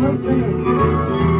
face.